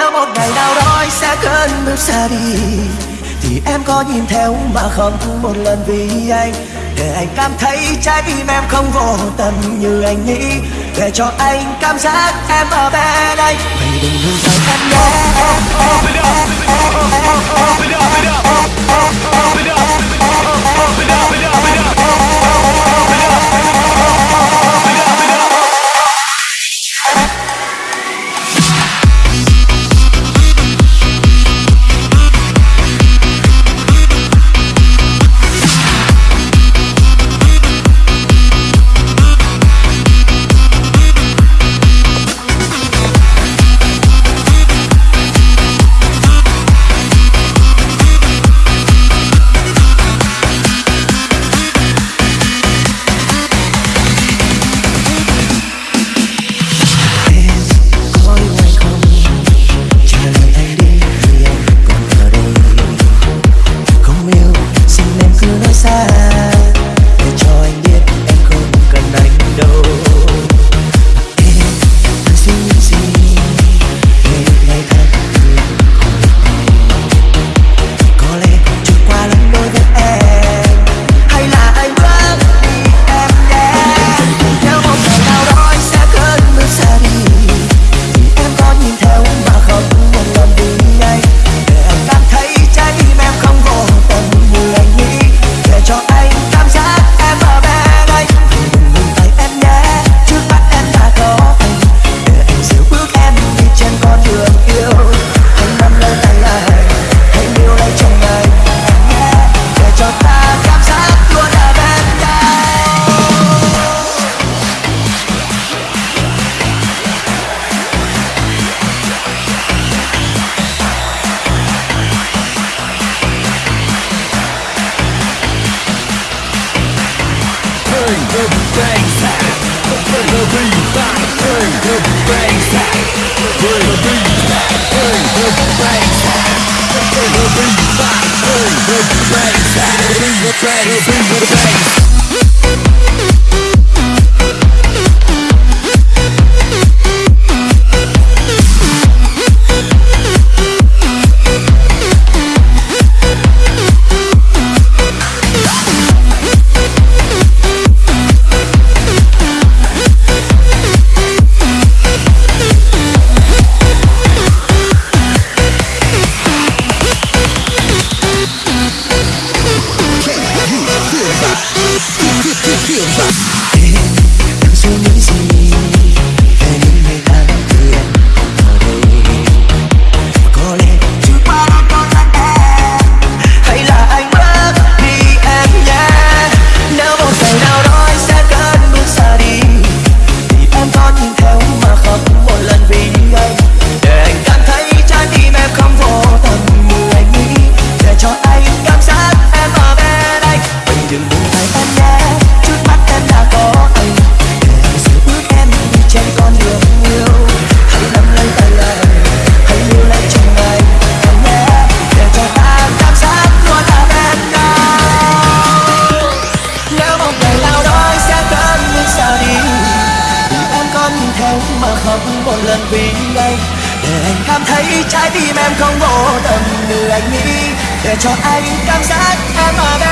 nếu một ngày nào đó anh sẽ cơn bước xa đi. Thì em có nhìn theo mà không một lần vì anh. Để anh cảm thấy trái tim em không vô tâm như anh nghĩ. Để cho anh cảm giác em ở bên đây vậy đừng ngừng rời em nhé. bang, the bang, sack. Bring the beat back, bring the bang, sack. Bring the beat back, bring the bang, sack. Bring the beat back, bring the bang, sack. Bring the bang, bring the bang. feel that. Theo mà khóc một lần vì anh. Để anh cảm thấy trái tim em không vô tâm, như anh nghĩ. Để cho anh cảm giác em ở bên